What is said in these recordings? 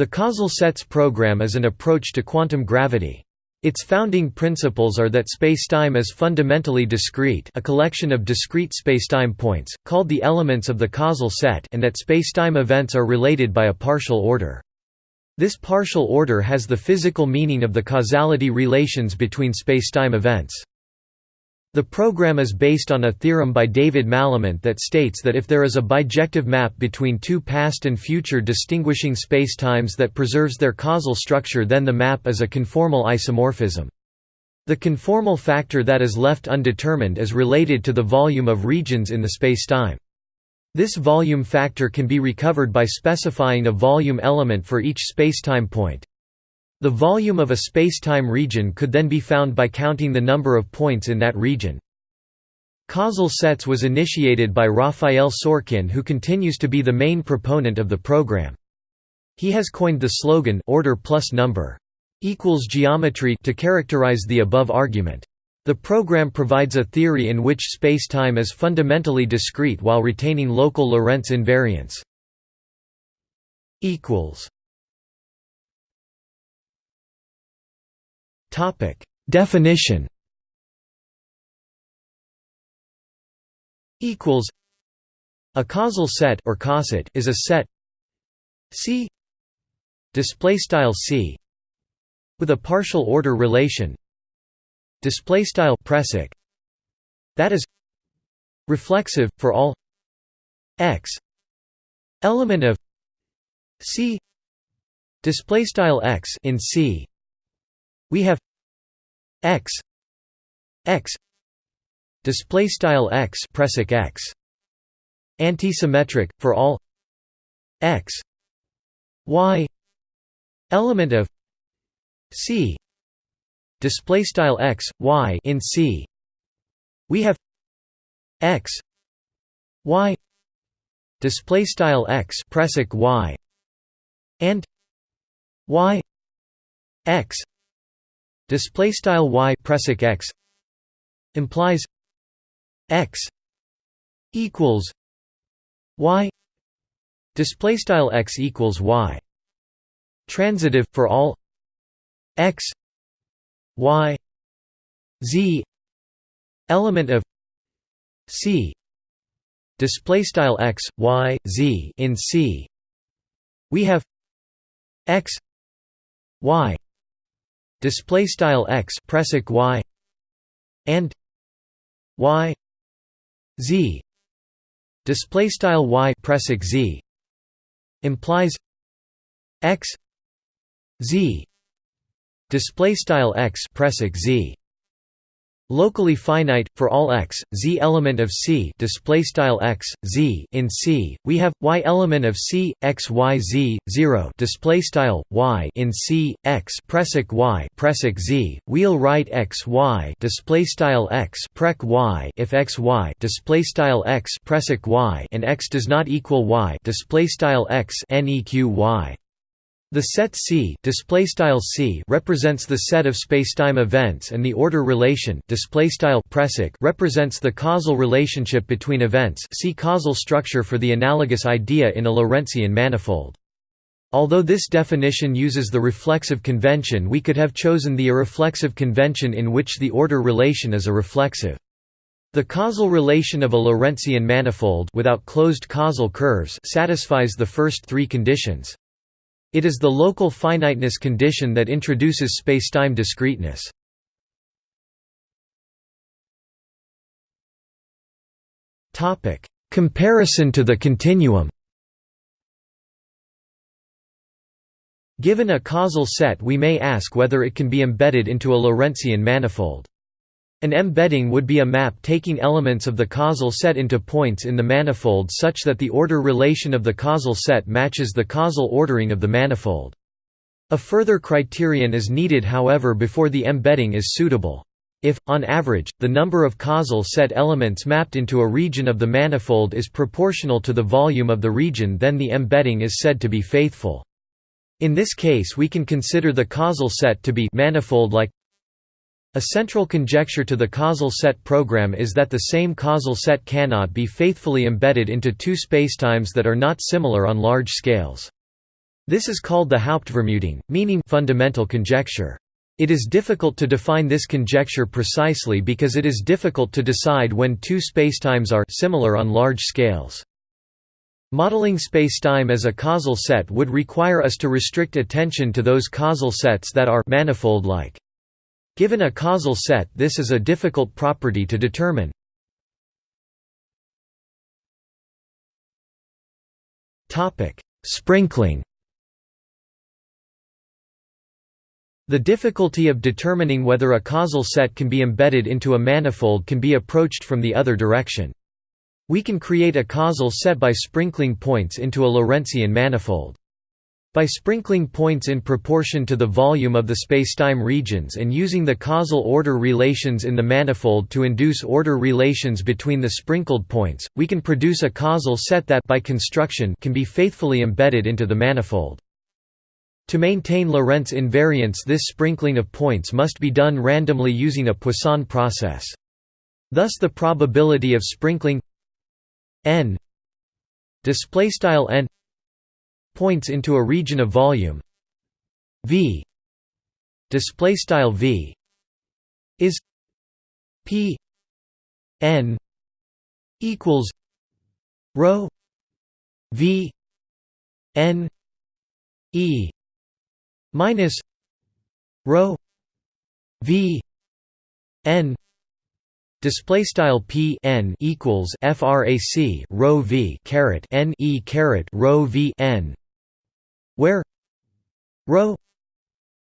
The causal sets program is an approach to quantum gravity. Its founding principles are that spacetime is fundamentally discrete a collection of discrete spacetime points, called the elements of the causal set and that spacetime events are related by a partial order. This partial order has the physical meaning of the causality relations between spacetime events. The program is based on a theorem by David Malament that states that if there is a bijective map between two past and future distinguishing spacetimes that preserves their causal structure then the map is a conformal isomorphism. The conformal factor that is left undetermined is related to the volume of regions in the spacetime. This volume factor can be recovered by specifying a volume element for each spacetime point. The volume of a spacetime region could then be found by counting the number of points in that region. Causal sets was initiated by Rafael Sorkin who continues to be the main proponent of the program. He has coined the slogan order plus number equals geometry to characterize the above argument. The program provides a theory in which spacetime is fundamentally discrete while retaining local Lorentz invariance. equals Topic. Definition. Equals. A causal set or causet is a set. C. Display style C. With a partial order relation. Display style preceq. That is. Reflexive for all. X. Element of. C. Display style x in C we have x x display style x preceq x antisymmetric for all x y element of c display style x y in c we have x y display style x preceq y and y x display style y preceq x implies x equals y display style x equals y transitive for all x y z element of c display style x y z in c. We have x y display style x preceq y and y z. Display style y preceq z implies x z. Display style x preceq z locally finite for all x z element of c display style x z in c we have y element of c x y z 0 display style y in c x preceq y preceq z wheel right x y display style x prec y if x y display style x preceq y and x does not equal y display style x neq y the set C, display style C represents the set of spacetime events and the order relation display style represents the causal relationship between events see causal structure for the analogous idea in a Lorentzian manifold. Although this definition uses the reflexive convention we could have chosen the irreflexive convention in which the order relation is a reflexive. The causal relation of a Lorentzian manifold without closed causal curves satisfies the first three conditions. It is the local finiteness condition that introduces spacetime discreteness. Comparison to the continuum. Given a causal set we may ask whether it can be embedded into a Lorentzian manifold. An embedding would be a map taking elements of the causal set into points in the manifold such that the order relation of the causal set matches the causal ordering of the manifold. A further criterion is needed however before the embedding is suitable. If, on average, the number of causal set elements mapped into a region of the manifold is proportional to the volume of the region then the embedding is said to be faithful. In this case we can consider the causal set to be manifold-like a central conjecture to the causal set program is that the same causal set cannot be faithfully embedded into two spacetimes that are not similar on large scales. This is called the Hauptvermutung, meaning fundamental conjecture. It is difficult to define this conjecture precisely because it is difficult to decide when two spacetimes are similar on large scales. Modeling spacetime as a causal set would require us to restrict attention to those causal sets that are manifold-like. Given a causal set this is a difficult property to determine. Sprinkling The difficulty of determining whether a causal set can be embedded into a manifold can be approached from the other direction. We can create a causal set by sprinkling points into a Lorentzian manifold. By sprinkling points in proportion to the volume of the spacetime regions and using the causal order relations in the manifold to induce order relations between the sprinkled points, we can produce a causal set that by construction can be faithfully embedded into the manifold. To maintain Lorentz invariance this sprinkling of points must be done randomly using a Poisson process. Thus the probability of sprinkling n n points into a region of volume. V. Display style v. Is p. N. equals rho v. N. E. minus rho v. N. Display style p. N equals frac rho v caret n e caret rho v n where rho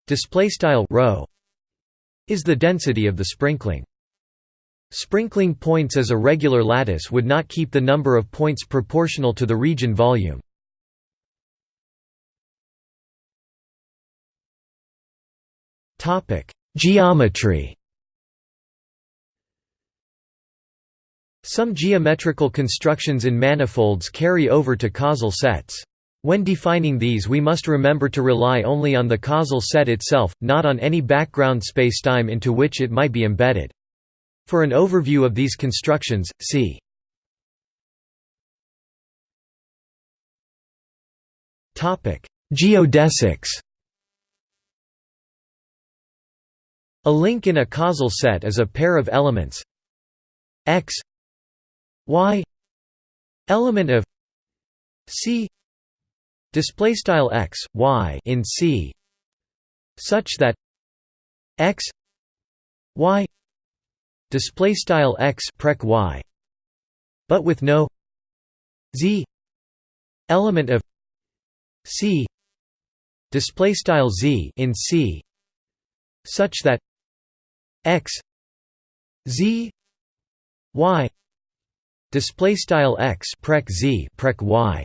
display style rho is the density of the sprinkling. Sprinkling points as a regular lattice would not keep the number of points proportional to the region volume. Topic Geometry. Some geometrical constructions in manifolds carry over to causal sets. When defining these we must remember to rely only on the causal set itself, not on any background spacetime into which it might be embedded. For an overview of these constructions, see Geodesics A link in a causal set is a pair of elements x y element of c display style x y in c such that x y display style x prec y but with no z element of c display style z in c such that x z y display style x prec z prec y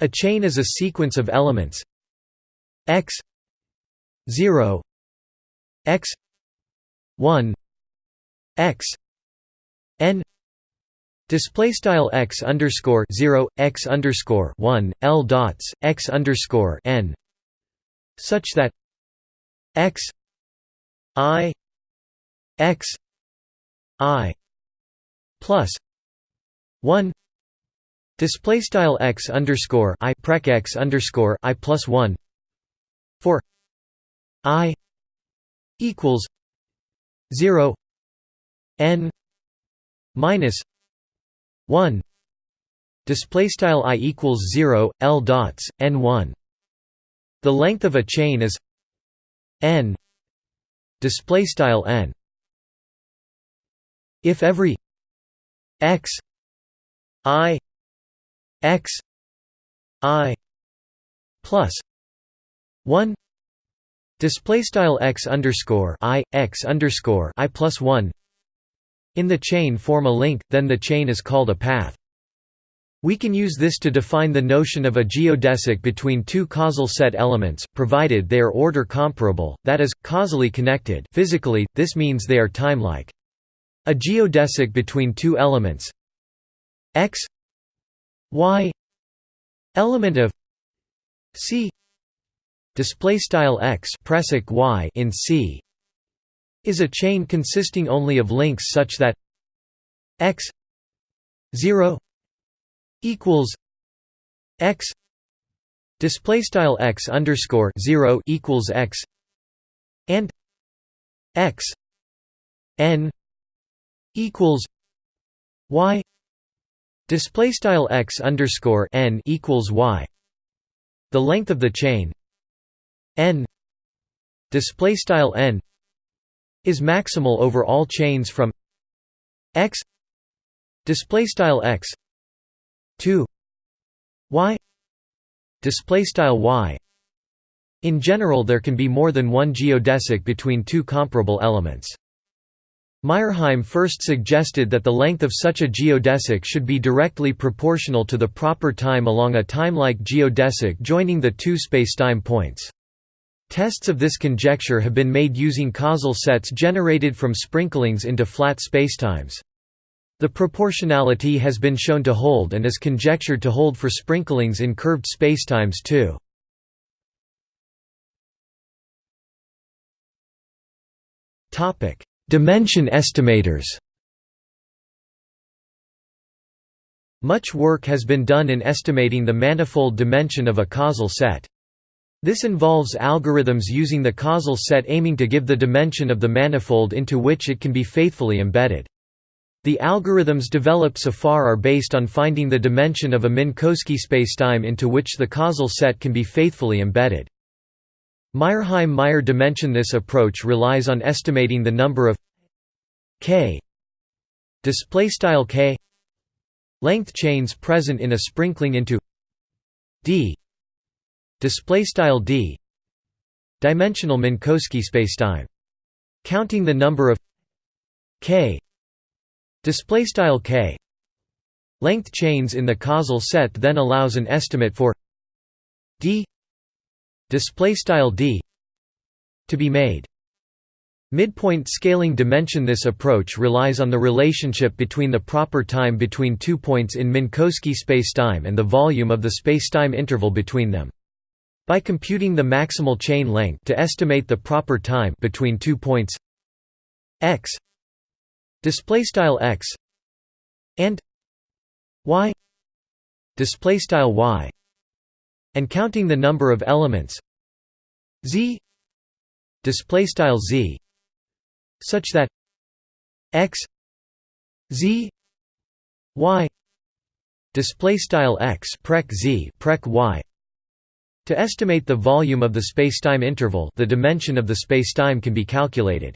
a chain is a sequence of elements. X 0 x 1 x n Display style x underscore zero x underscore one l dots x underscore n, such that x i x i plus 1 display style x underscore i prec x underscore i plus 1 for i equals 0 n minus 1 display style i equals 0 l dots n 1 the length of a chain is n. Display style n. If every x i x i plus 1 display style x underscore i x underscore i plus 1 in the chain form a link then the chain is called a path we can use this to define the notion of a geodesic between two causal set elements, provided they are order comparable, that is, causally connected physically, this means they are time-like. A geodesic between two elements x y element of c display style x y in c is a chain consisting only of links such that x 0 equals x display style x underscore 0 equals x and x n equals y display style x underscore n equals y. The length of the chain. N. Display style n is maximal over all chains from x. Display style x to y. Display style y. In general there can be more than one geodesic between two comparable elements Myrheim first suggested that the length of such a geodesic should be directly proportional to the proper time along a timelike geodesic joining the two spacetime points. Tests of this conjecture have been made using causal sets generated from sprinklings into flat spacetimes. The proportionality has been shown to hold and is conjectured to hold for sprinklings in curved spacetimes too. Topic: Dimension estimators Much work has been done in estimating the manifold dimension of a causal set. This involves algorithms using the causal set aiming to give the dimension of the manifold into which it can be faithfully embedded. The algorithms developed so far are based on finding the dimension of a Minkowski spacetime into which the causal set can be faithfully embedded. Myrheim-Meyer dimensionless approach relies on estimating the number of k display style k length chains present in a sprinkling into d display style d dimensional Minkowski spacetime. Counting the number of k display style k length chains in the causal set then allows an estimate for d display style d to be made Midpoint scaling dimension This approach relies on the relationship between the proper time between two points in Minkowski spacetime and the volume of the spacetime interval between them. By computing the maximal chain length to estimate the proper time between two points x display style x and y y and counting the number of elements z display style z such that x z y display style x prec z prec y to estimate the volume of the spacetime interval the dimension of the spacetime can be calculated.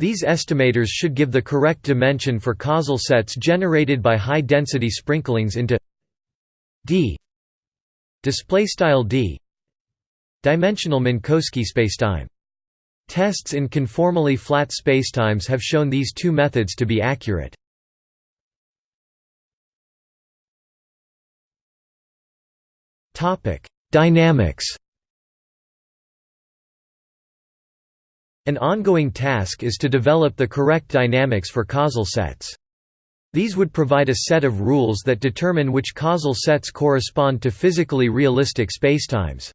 These estimators should give the correct dimension for causal sets generated by high-density sprinklings into d display style d dimensional Minkowski spacetime. Tests in conformally flat spacetimes have shown these two methods to be accurate. Topic: Dynamics. An ongoing task is to develop the correct dynamics for causal sets. These would provide a set of rules that determine which causal sets correspond to physically realistic spacetimes.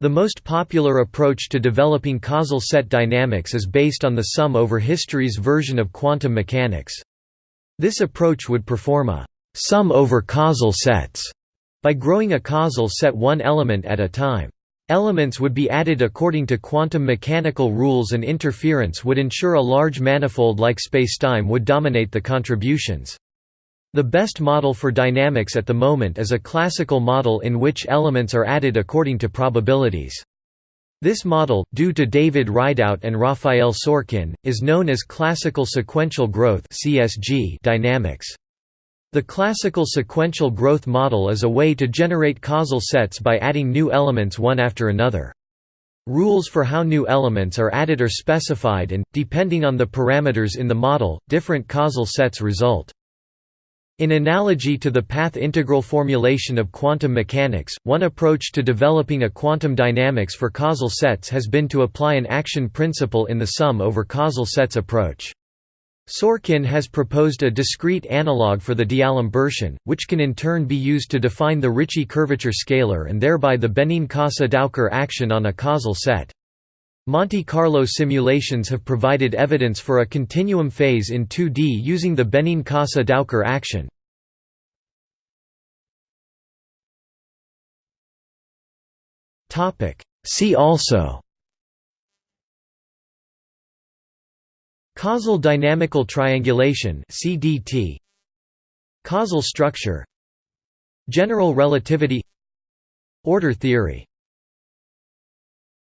The most popular approach to developing causal set dynamics is based on the sum over history's version of quantum mechanics. This approach would perform a sum over causal sets by growing a causal set one element at a time. Elements would be added according to quantum mechanical rules and interference would ensure a large manifold like spacetime would dominate the contributions. The best model for dynamics at the moment is a classical model in which elements are added according to probabilities. This model, due to David Rideout and Rafael Sorkin, is known as classical sequential growth dynamics. The classical sequential growth model is a way to generate causal sets by adding new elements one after another. Rules for how new elements are added are specified and, depending on the parameters in the model, different causal sets result. In analogy to the path integral formulation of quantum mechanics, one approach to developing a quantum dynamics for causal sets has been to apply an action principle in the sum over causal sets approach. Sorkin has proposed a discrete analog for the D'Alembert, which can in turn be used to define the Ricci curvature scalar and thereby the Benincasa-Dowker action on a causal set. Monte Carlo simulations have provided evidence for a continuum phase in 2D using the Benincasa-Dowker action. See also Causal dynamical triangulation CDT Causal structure General relativity Order theory